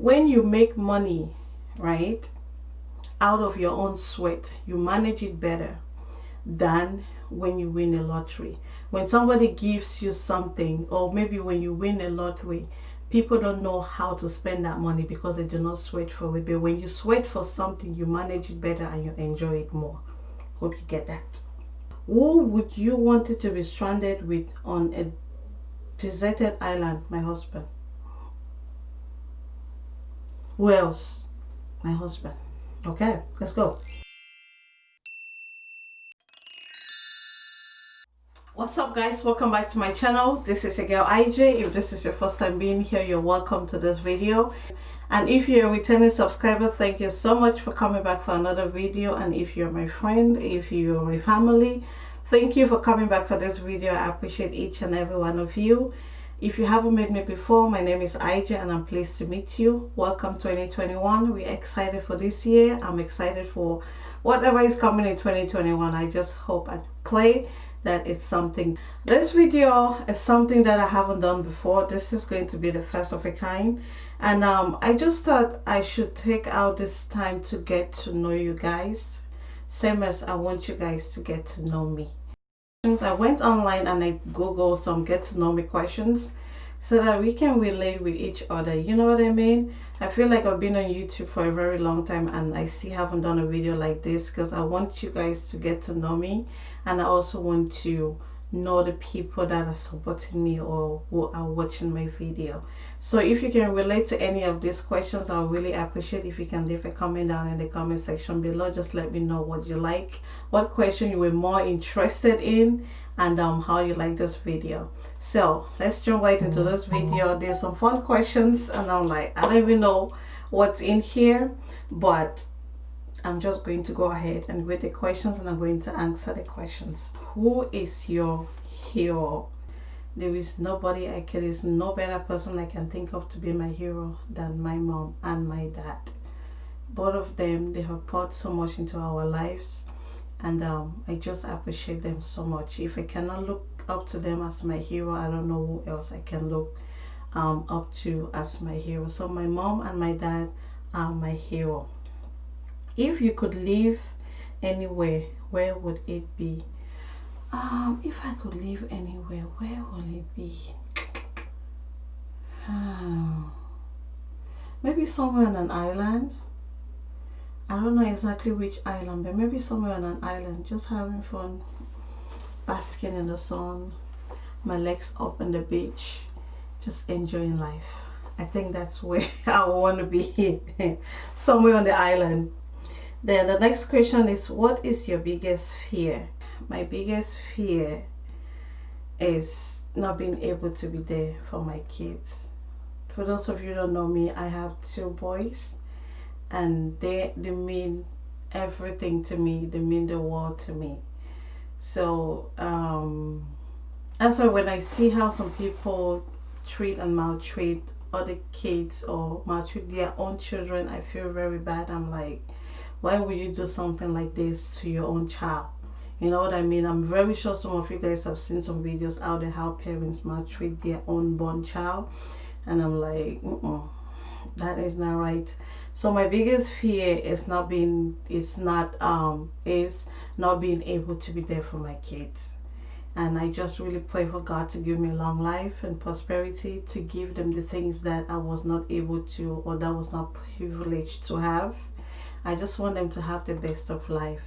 when you make money right out of your own sweat you manage it better than when you win a lottery. When somebody gives you something or maybe when you win a lottery people don't know how to spend that money because they do not sweat for it. But when you sweat for something you manage it better and you enjoy it more. Hope you get that. Who would you want it to be stranded with on a deserted island? My husband who else my husband. Okay let's go. What's up guys? Welcome back to my channel. This is your girl ij if this is your first time being here you're welcome to this video. And if you're a returning subscriber thank you so much for coming back for another video. And if you're my friend if you're my family thank you for coming back for this video. I appreciate each and every one of you if you haven't met me before my name is Ij and I'm pleased to meet you. Welcome 2021 we're excited for this year. I'm excited for whatever is coming in 2021 I just hope and pray that it's something. This video is something that I haven't done before. This is going to be the first of a kind. And um, I just thought I should take out this time to get to know you guys same as I want you guys to get to know me I went online and I googled some get to know me questions so that we can relate with each other. You know what I mean? I feel like I've been on YouTube for a very long time and I still haven't done a video like this because I want you guys to get to know me and I also want to know the people that are supporting me or who are watching my video. So if you can relate to any of these questions i really appreciate if you can leave a comment down in the comment section below. Just let me know what you like what question you were more interested in and um, how you like this video. So let's jump right into this video. There's some fun questions and i'm like i don't even know what's in here but I'm just going to go ahead and read the questions and I'm going to answer the questions. Who is your hero? There is nobody I can, there is no better person I can think of to be my hero than my mom and my dad. Both of them, they have poured so much into our lives and um, I just appreciate them so much. If I cannot look up to them as my hero, I don't know who else I can look um, up to as my hero. So my mom and my dad are my hero if you could live anywhere where would it be? Um if i could live anywhere where would it be? Maybe somewhere on an island. I don't know exactly which island but maybe somewhere on an island just having fun basking in the sun my legs up on the beach just enjoying life. I think that's where i want to be somewhere on the island then the next question is what is your biggest fear? My biggest fear is not being able to be there for my kids. For those of you don't know me i have two boys and they they mean everything to me. They mean the world to me. So um that's why when i see how some people treat and maltreat other kids or maltreat their own children i feel very bad. I'm like why would you do something like this to your own child? You know what i mean? I'm very sure some of you guys have seen some videos out there how parents maltreat their unborn child. And i'm like mm -mm, that is not right. So my biggest fear is not being is not um is not being able to be there for my kids. And i just really pray for god to give me long life and prosperity to give them the things that i was not able to or that was not privileged to have I just want them to have the best of life.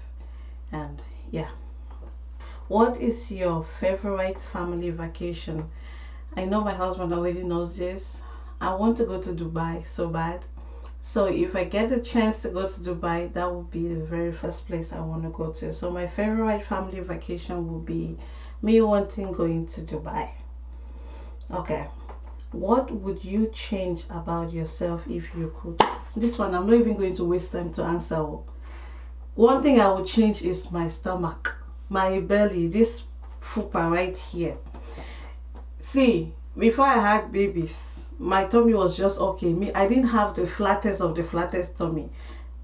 And yeah. What is your favorite family vacation? I know my husband already knows this. I want to go to Dubai so bad. So if I get a chance to go to Dubai that would be the very first place I want to go to. So my favorite family vacation would be me wanting going to Dubai. Okay. What would you change about yourself if you could this one i'm not even going to waste time to answer. One thing i would change is my stomach my belly this fupa right here. See before i had babies my tummy was just okay. Me i didn't have the flattest of the flattest tummy.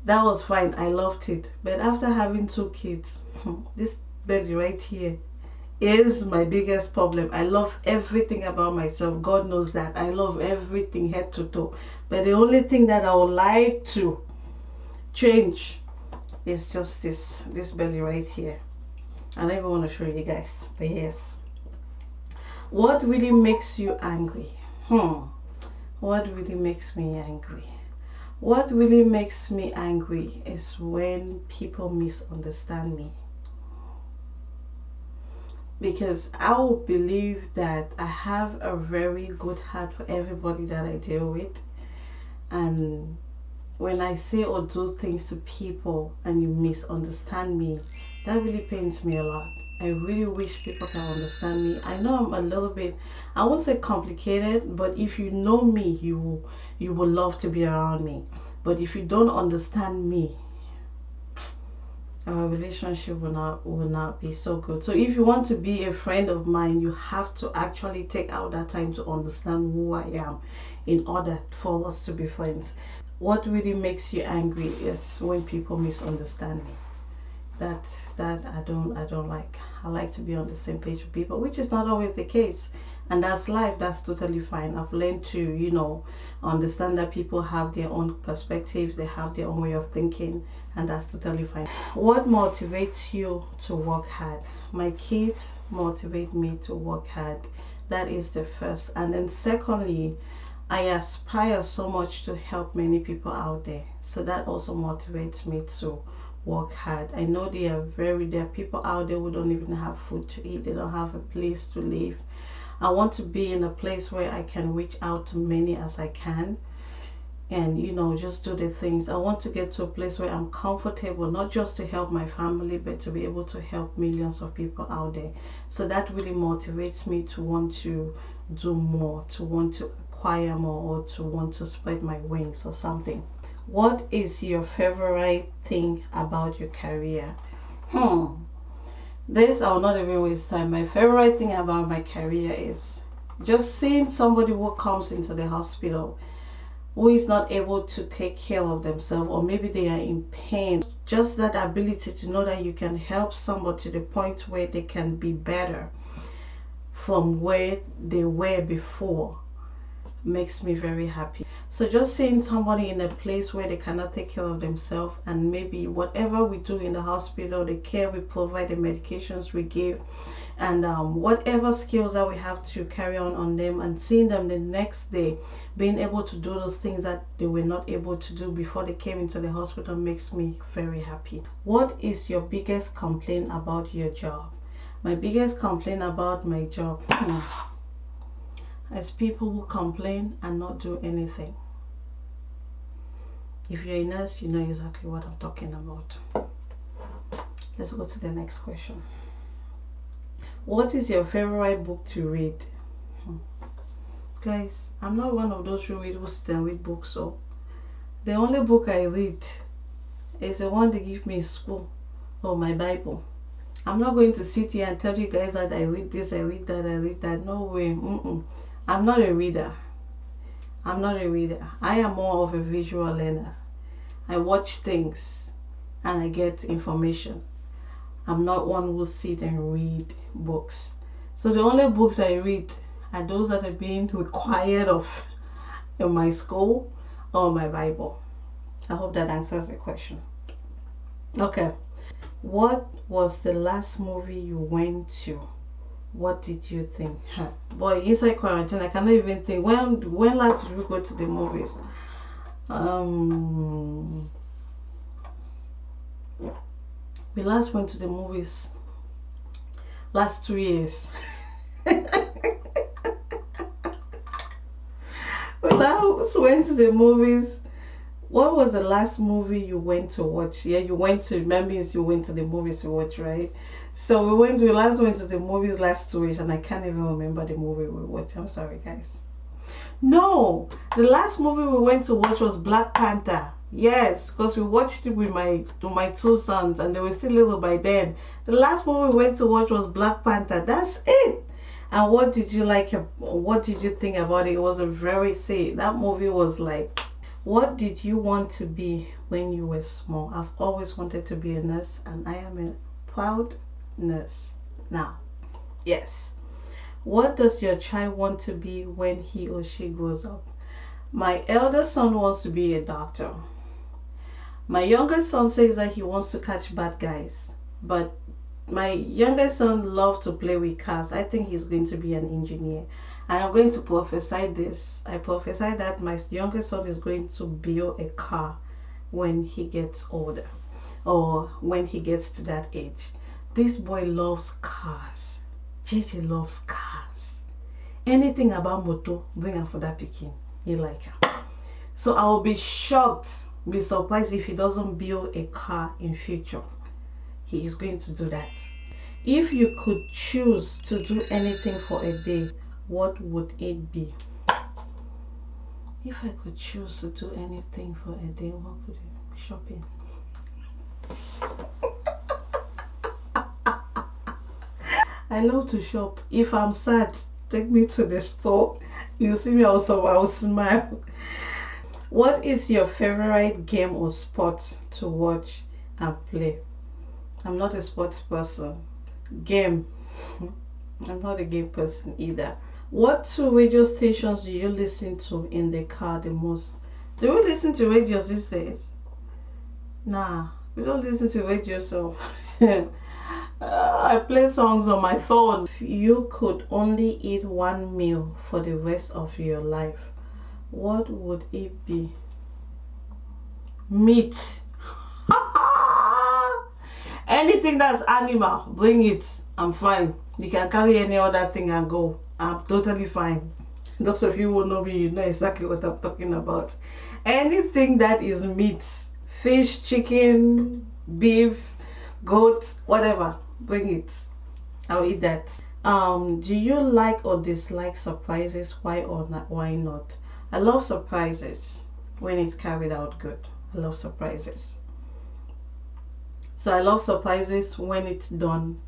That was fine. I loved it. But after having two kids this belly right here is my biggest problem. I love everything about myself. God knows that. I love everything head to toe. But the only thing that I would like to change is just this this belly right here. I don't even want to show you guys. But yes. What really makes you angry? Hmm. What really makes me angry? What really makes me angry is when people misunderstand me because I will believe that I have a very good heart for everybody that I deal with. And when I say or do things to people and you misunderstand me that really pains me a lot. I really wish people can understand me. I know I'm a little bit I won't say complicated but if you know me you will you will love to be around me. But if you don't understand me our relationship will not will not be so good. So if you want to be a friend of mine you have to actually take out that time to understand who i am in order for us to be friends. What really makes you angry is when people misunderstand me. That that i don't i don't like. I like to be on the same page with people which is not always the case and that's life that's totally fine. I've learned to you know understand that people have their own perspectives they have their own way of thinking and that's totally fine. What motivates you to work hard? My kids motivate me to work hard. That is the first. And then secondly I aspire so much to help many people out there. So that also motivates me to work hard. I know there are very there are people out there who don't even have food to eat. They don't have a place to live I want to be in a place where I can reach out to many as I can and you know just do the things. I want to get to a place where I'm comfortable not just to help my family but to be able to help millions of people out there. So that really motivates me to want to do more to want to acquire more or to want to spread my wings or something. What is your favorite thing about your career? Hmm this i will not even waste time. My favorite thing about my career is just seeing somebody who comes into the hospital who is not able to take care of themselves or maybe they are in pain. Just that ability to know that you can help somebody to the point where they can be better from where they were before makes me very happy. So just seeing somebody in a place where they cannot take care of themselves and maybe whatever we do in the hospital the care we provide the medications we give and um, whatever skills that we have to carry on on them and seeing them the next day being able to do those things that they were not able to do before they came into the hospital makes me very happy. What is your biggest complaint about your job? My biggest complaint about my job as people who complain and not do anything. If you're a nurse, you know exactly what I'm talking about. Let's go to the next question. What is your favorite book to read? Hmm. Guys, I'm not one of those who read who sit and read books. So the only book I read is the one they give me in school or my Bible. I'm not going to sit here and tell you guys that I read this, I read that, I read that. No way. Mm -mm. I'm not a reader. I'm not a reader. I am more of a visual learner. I watch things and I get information. I'm not one who sit and read books. So the only books I read are those that are being required of in my school or my Bible. I hope that answers the question. Okay. What was the last movie you went to? What did you think? Boy inside quarantine i cannot even think. When when last did we go to the movies? Um we last went to the movies last two years. We last went to the movies what was the last movie you went to watch yeah you went to remember you went to the movies to watch right so we went, we last went to the movies last two weeks and I can't even remember the movie we watched. I'm sorry guys. No, the last movie we went to watch was Black Panther. Yes, because we watched it with my with my two sons and they were still little by then. The last movie we went to watch was Black Panther. That's it. And what did you like? What did you think about it? It was a very say that movie was like. What did you want to be when you were small? I've always wanted to be a nurse and I am a proud nurse. Now, Yes. What does your child want to be when he or she grows up? My eldest son wants to be a doctor. My youngest son says that he wants to catch bad guys. But my youngest son loves to play with cars. I think he's going to be an engineer. And I'm going to prophesy this. I prophesy that my youngest son is going to build a car when he gets older or when he gets to that age. This boy loves cars. JJ loves cars. Anything about moto, bring her for that picking. He like her. So I will be shocked, be surprised if he doesn't build a car in future. He is going to do that. If you could choose to do anything for a day, what would it be? If I could choose to do anything for a day, what could it be? Shopping. I love to shop. If I'm sad, take me to the store. You see me also, I'll smile. What is your favorite game or sport to watch and play? I'm not a sports person. Game. I'm not a game person either. What two radio stations do you listen to in the car the most? Do we listen to radio these days? Nah, we don't listen to radio so I play songs on my phone. If you could only eat one meal for the rest of your life, what would it be? Meat. Anything that's animal, bring it. I'm fine. You can carry any other thing and go. I'm totally fine. Those of you who know me, you know exactly what I'm talking about. Anything that is meat, fish, chicken, beef, goat, whatever, bring it. I'll eat that. Um, do you like or dislike surprises? Why or not? Why not? I love surprises when it's carried out good. I love surprises. So I love surprises when it's done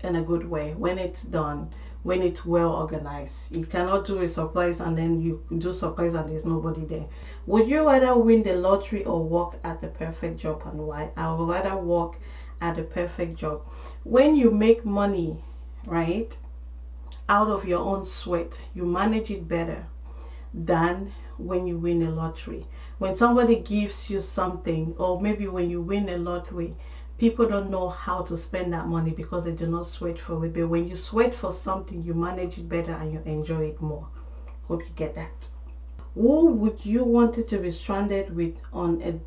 in a good way. When it's done when it's well organized. You cannot do a surprise and then you do surprise and there's nobody there. Would you rather win the lottery or work at the perfect job and why? I would rather work at the perfect job. When you make money, right, out of your own sweat, you manage it better than when you win a lottery. When somebody gives you something or maybe when you win a lottery, people don't know how to spend that money because they do not sweat for it. But when you sweat for something you manage it better and you enjoy it more. Hope you get that. Who would you want to be stranded with on a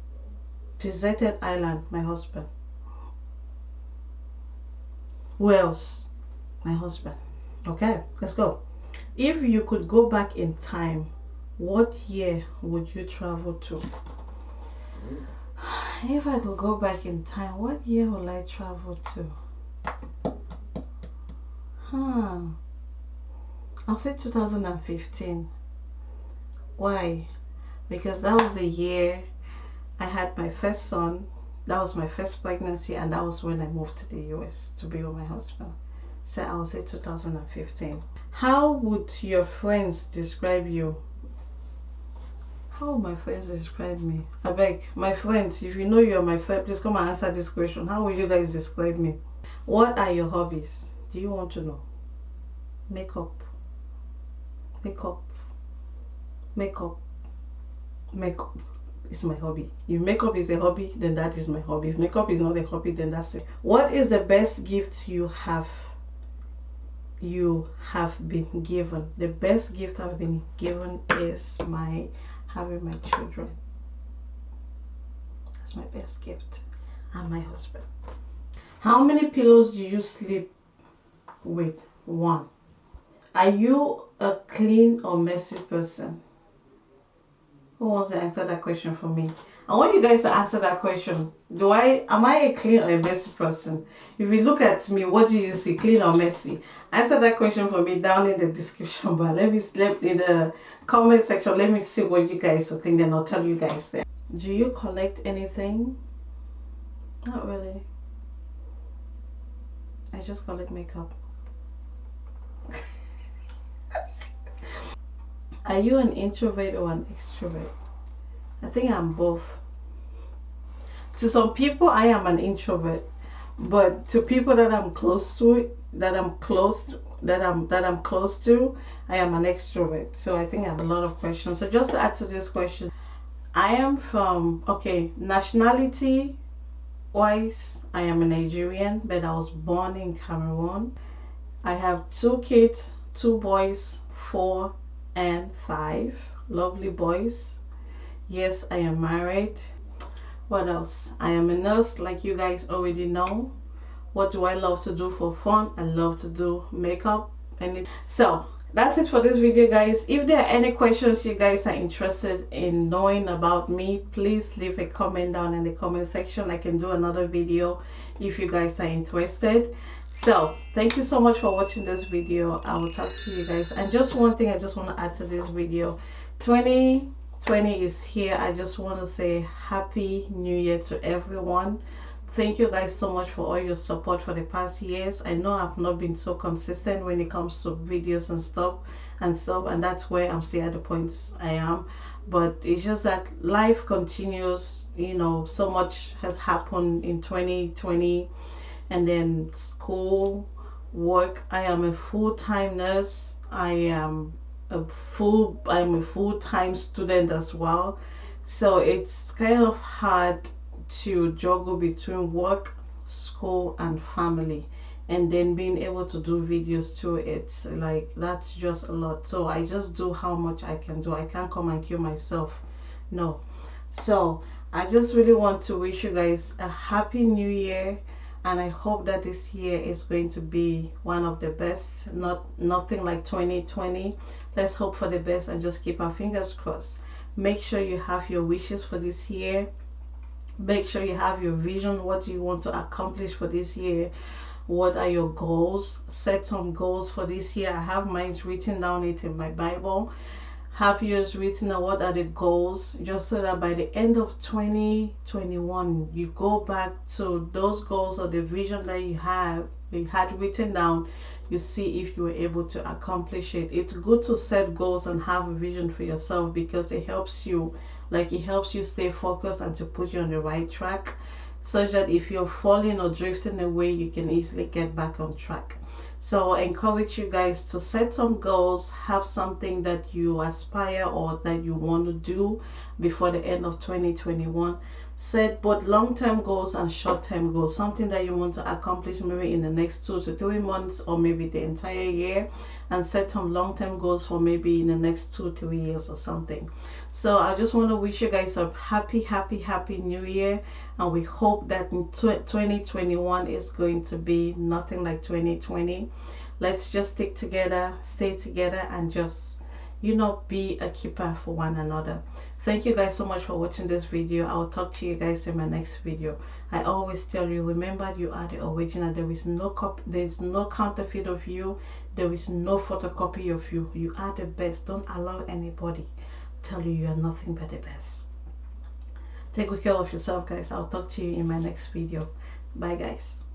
deserted island? My husband. Who else? My husband. Okay let's go. If you could go back in time what year would you travel to hmm. If I could go back in time, what year will I travel to? Huh. I'll say 2015. Why? Because that was the year I had my first son. That was my first pregnancy and that was when I moved to the US to be with my husband. So I will say 2015. How would your friends describe you how my friends describe me? I beg, my friends, if you know you're my friend, please come and answer this question. How will you guys describe me? What are your hobbies? Do you want to know? Makeup. Makeup. Makeup. Makeup is my hobby. If makeup is a hobby, then that is my hobby. If makeup is not a hobby, then that's it. What is the best gift you have you have been given? The best gift I've been given is my having my children. That's my best gift. And my husband. How many pillows do you sleep with? One. Are you a clean or messy person? Who wants to answer that question for me? I want you guys to answer that question. Do I am I a clean or a messy person? If you look at me, what do you see? Clean or messy? Answer that question for me down in the description bar. Let me let in the comment section. Let me see what you guys will think, I'll tell you guys there. Do you collect anything? Not really. I just collect makeup. Are you an introvert or an extrovert? I think I'm both. To some people, I am an introvert. But to people that I'm close to, that I'm close to, that I'm that I'm close to, I am an extrovert. So I think I have a lot of questions. So just to add to this question, I am from okay nationality wise. I am a Nigerian, but I was born in Cameroon. I have two kids, two boys, four and five lovely boys. Yes, I am married. What else? I am a nurse, like you guys already know. What do I love to do for fun? I love to do makeup. And so that's it for this video guys if there are any questions you guys are interested in knowing about me please leave a comment down in the comment section i can do another video if you guys are interested so thank you so much for watching this video. I will talk to you guys. And just one thing i just want to add to this video. 2020 is here. I just want to say happy new year to everyone. Thank you guys so much for all your support for the past years. I know i've not been so consistent when it comes to videos and stuff and stuff and that's where i'm still at the points i am. But it's just that life continues you know so much has happened in 2020 and then school work. I am a full-time nurse. I am a full i'm a full-time student as well. So it's kind of hard to juggle between work school and family. And then being able to do videos too it's like that's just a lot. So i just do how much i can do. I can't come and kill myself. No. So i just really want to wish you guys a happy new year and I hope that this year is going to be one of the best not nothing like 2020 let's hope for the best and just keep our fingers crossed. Make sure you have your wishes for this year. Make sure you have your vision what do you want to accomplish for this year. What are your goals? Set some goals for this year. I have mine written down it in my bible have yours written what are the goals just so that by the end of 2021 you go back to those goals or the vision that you have you had written down you see if you were able to accomplish it. It's good to set goals and have a vision for yourself because it helps you like it helps you stay focused and to put you on the right track such that if you're falling or drifting away you can easily get back on track so I encourage you guys to set some goals have something that you aspire or that you want to do before the end of 2021 set both long-term goals and short-term goals something that you want to accomplish maybe in the next two to three months or maybe the entire year and set some long-term goals for maybe in the next two three years or something. So i just want to wish you guys a happy happy happy new year and we hope that in 2021 is going to be nothing like 2020 let's just stick together stay together and just you know be a keeper for one another thank you guys so much for watching this video. I will talk to you guys in my next video. I always tell you remember you are the original. There is no copy there is no counterfeit of you. There is no photocopy of you. You are the best. Don't allow anybody tell you you are nothing but the best. Take good care of yourself guys. I'll talk to you in my next video. Bye guys